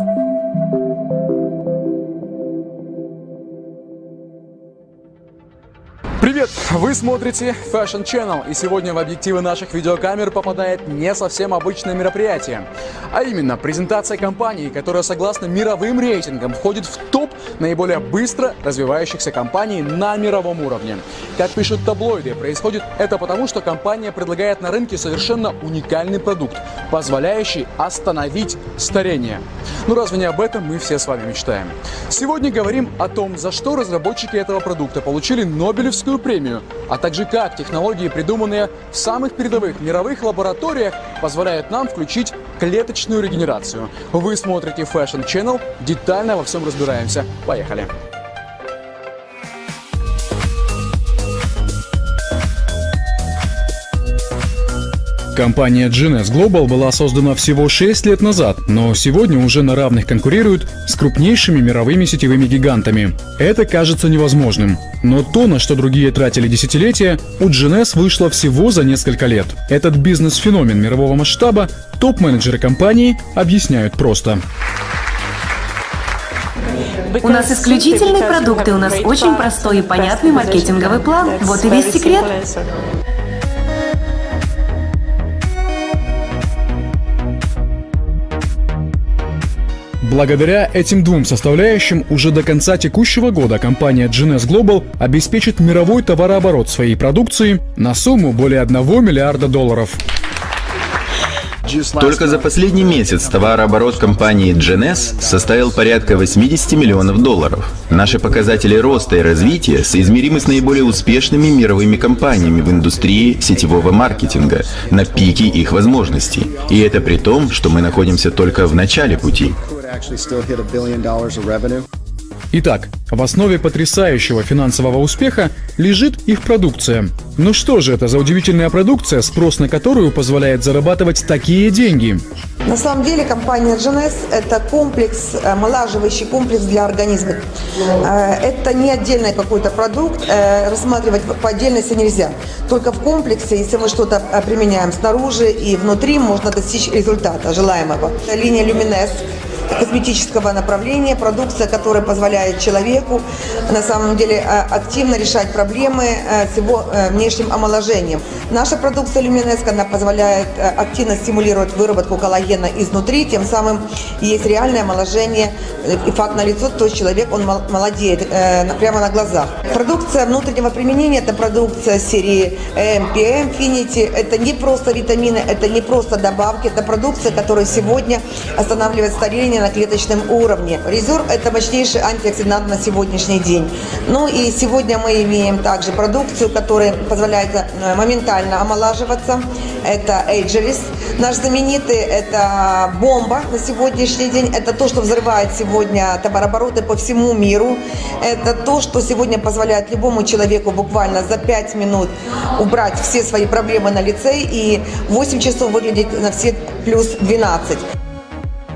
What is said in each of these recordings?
あ! Привет! Вы смотрите Fashion Channel, и сегодня в объективы наших видеокамер попадает не совсем обычное мероприятие, а именно презентация компании, которая согласно мировым рейтингам входит в топ наиболее быстро развивающихся компаний на мировом уровне. Как пишут таблоиды, происходит это потому, что компания предлагает на рынке совершенно уникальный продукт, позволяющий остановить старение. Ну разве не об этом мы все с вами мечтаем? Сегодня говорим о том, за что разработчики этого продукта получили Нобелевскую Нобелевскую премию, а также как технологии, придуманные в самых передовых мировых лабораториях, позволяют нам включить клеточную регенерацию. Вы смотрите Fashion Channel, детально во всем разбираемся. Поехали! Компания GNS Global была создана всего 6 лет назад, но сегодня уже на равных конкурирует с крупнейшими мировыми сетевыми гигантами. Это кажется невозможным. Но то, на что другие тратили десятилетия, у GNS вышло всего за несколько лет. Этот бизнес-феномен мирового масштаба топ-менеджеры компании объясняют просто. У нас исключительные продукты, у нас очень простой и понятный маркетинговый план. Вот и весь секрет. Благодаря этим двум составляющим уже до конца текущего года компания GNS Global обеспечит мировой товарооборот своей продукции на сумму более 1 миллиарда долларов. Только за последний месяц товарооборот компании GNS составил порядка 80 миллионов долларов. Наши показатели роста и развития соизмеримы с наиболее успешными мировыми компаниями в индустрии сетевого маркетинга на пике их возможностей. И это при том, что мы находимся только в начале пути. Итак, в основе потрясающего финансового успеха лежит их продукция. Ну что же это за удивительная продукция, спрос на которую позволяет зарабатывать такие деньги? На самом деле компания GNS – это комплекс, омолаживающий комплекс для организма. Э, это не отдельный какой-то продукт, э, рассматривать по отдельности нельзя. Только в комплексе, если мы что-то э, применяем снаружи и внутри, можно достичь результата желаемого. Линия Luminess косметического направления, продукция, которая позволяет человеку на самом деле а, активно решать проблемы а, с его а, внешним омоложением. Наша продукция Люминеско, она позволяет активно стимулировать выработку коллагена изнутри, тем самым есть реальное омоложение и факт на лицо, то есть человек, он молодеет э, прямо на глазах. Продукция внутреннего применения, это продукция серии MPM Infinity, это не просто витамины, это не просто добавки, это продукция, которая сегодня останавливает старение на клеточном уровне. Резерв – это мощнейший антиоксидант на сегодняшний день. Ну и сегодня мы имеем также продукцию, которая позволяет э, моментально омолаживаться. Это Ageless. Наш знаменитый – это бомба на сегодняшний день. Это то, что взрывает сегодня товарообороты по всему миру. Это то, что сегодня позволяет любому человеку буквально за 5 минут убрать все свои проблемы на лице и 8 часов выглядеть на все плюс 12.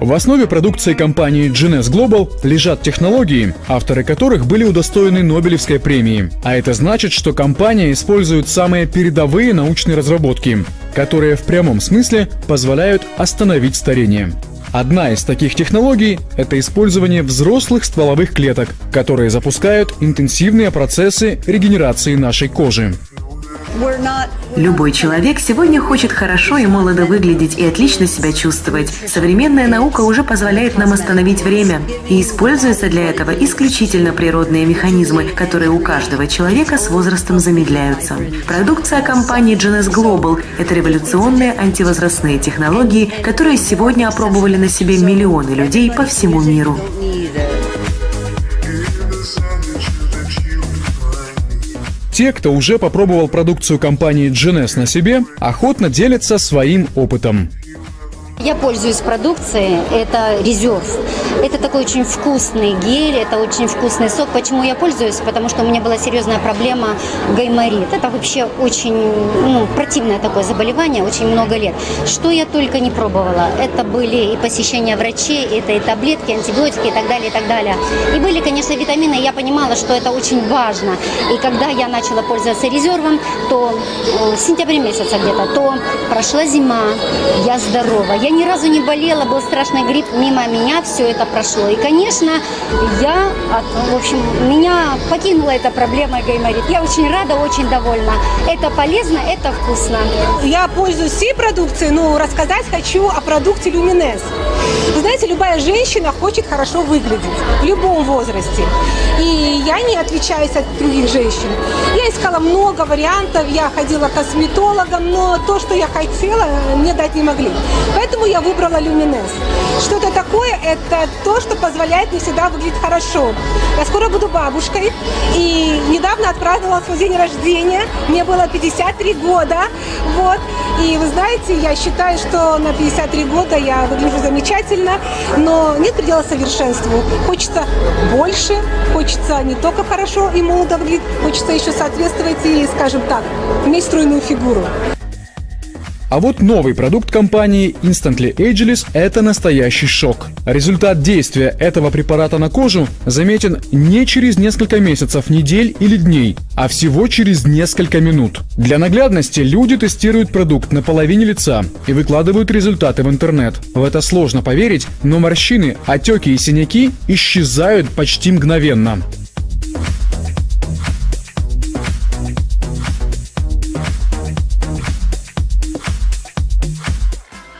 В основе продукции компании GNS Global лежат технологии, авторы которых были удостоены Нобелевской премии. А это значит, что компания использует самые передовые научные разработки, которые в прямом смысле позволяют остановить старение. Одна из таких технологий – это использование взрослых стволовых клеток, которые запускают интенсивные процессы регенерации нашей кожи. Любой человек сегодня хочет хорошо и молодо выглядеть и отлично себя чувствовать. Современная наука уже позволяет нам остановить время. И используются для этого исключительно природные механизмы, которые у каждого человека с возрастом замедляются. Продукция компании GNS Global – это революционные антивозрастные технологии, которые сегодня опробовали на себе миллионы людей по всему миру. Те, кто уже попробовал продукцию компании GNS на себе, охотно делятся своим опытом. Я пользуюсь продукцией, это резерв. Это такой очень вкусный гель, это очень вкусный сок. Почему я пользуюсь? Потому что у меня была серьезная проблема гайморит. Это вообще очень ну, противное такое заболевание, очень много лет. Что я только не пробовала. Это были и посещения врачей, это и таблетки, антибиотики и так далее, и так далее. И были, конечно, витамины, я понимала, что это очень важно. И когда я начала пользоваться резервом, то э, в сентябре месяца где-то, то прошла зима, я здорова, я ни разу не болела, был страшный грипп, мимо меня все это прошло. И, конечно, я, в общем, меня покинула эта проблема гайморит. Я очень рада, очень довольна. Это полезно, это вкусно. Я пользуюсь всей продукцией, но рассказать хочу о продукте Люминес. Вы знаете, любая женщина хочет хорошо выглядеть в любом возрасте. И я не отличаюсь от других женщин. Я искала много вариантов, я ходила к косметологам, но то, что я хотела, мне дать не могли. Поэтому я выбрала Люминес. Что это такое? Это то, что позволяет мне всегда выглядеть хорошо. Я скоро буду бабушкой, и недавно отпраздновала свой день рождения. Мне было 53 года. Вот. И вы знаете, я считаю, что на 53 года я выгляжу замечательно, но нет предела совершенству. Хочется больше, хочется не только хорошо и молодо выглядеть, хочется еще соответствовать и, скажем так, иметь стройную фигуру. А вот новый продукт компании Instantly Ageless – это настоящий шок. Результат действия этого препарата на кожу заметен не через несколько месяцев, недель или дней, а всего через несколько минут. Для наглядности люди тестируют продукт на половине лица и выкладывают результаты в интернет. В это сложно поверить, но морщины, отеки и синяки исчезают почти мгновенно.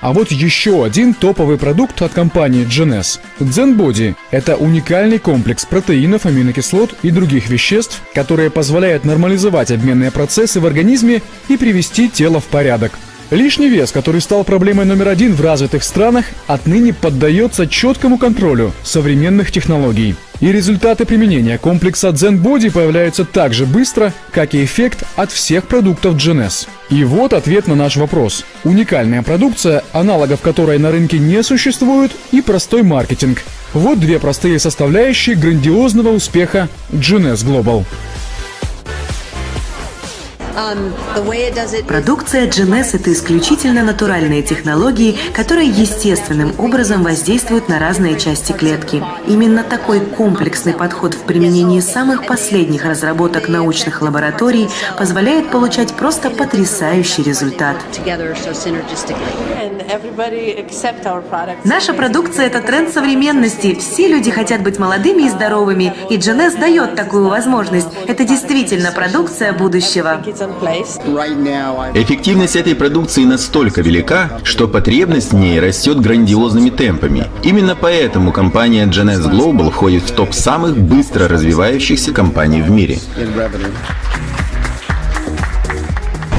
А вот еще один топовый продукт от компании GNS. ZenBody – это уникальный комплекс протеинов, аминокислот и других веществ, которые позволяют нормализовать обменные процессы в организме и привести тело в порядок. Лишний вес, который стал проблемой номер один в развитых странах, отныне поддается четкому контролю современных технологий. И результаты применения комплекса Zen Body появляются так же быстро, как и эффект от всех продуктов GNS. И вот ответ на наш вопрос. Уникальная продукция, аналогов которой на рынке не существует, и простой маркетинг. Вот две простые составляющие грандиозного успеха GNS Global. Продукция GNS – это исключительно натуральные технологии, которые естественным образом воздействуют на разные части клетки. Именно такой комплексный подход в применении самых последних разработок научных лабораторий позволяет получать просто потрясающий результат. Наша продукция – это тренд современности. Все люди хотят быть молодыми и здоровыми, и GNS дает такую возможность. Это действительно продукция будущего. Эффективность этой продукции настолько велика, что потребность в ней растет грандиозными темпами. Именно поэтому компания GNS Global входит в топ самых быстро развивающихся компаний в мире.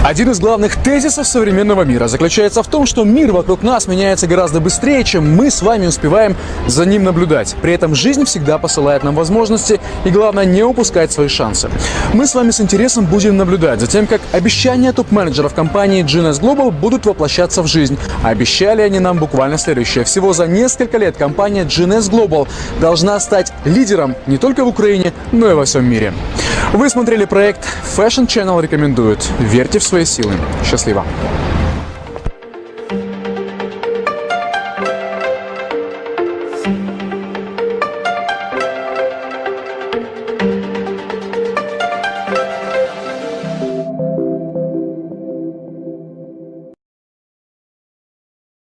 Один из главных тезисов современного мира заключается в том, что мир вокруг нас меняется гораздо быстрее, чем мы с вами успеваем за ним наблюдать. При этом жизнь всегда посылает нам возможности, и главное не упускать свои шансы. Мы с вами с интересом будем наблюдать за тем, как обещания топ-менеджеров компании GNS Global будут воплощаться в жизнь. А обещали они нам буквально следующее. Всего за несколько лет компания GNS Global должна стать лидером не только в Украине, но и во всем мире. Вы смотрели проект Fashion Channel рекомендует. Верьте в свои силы. Счастливо!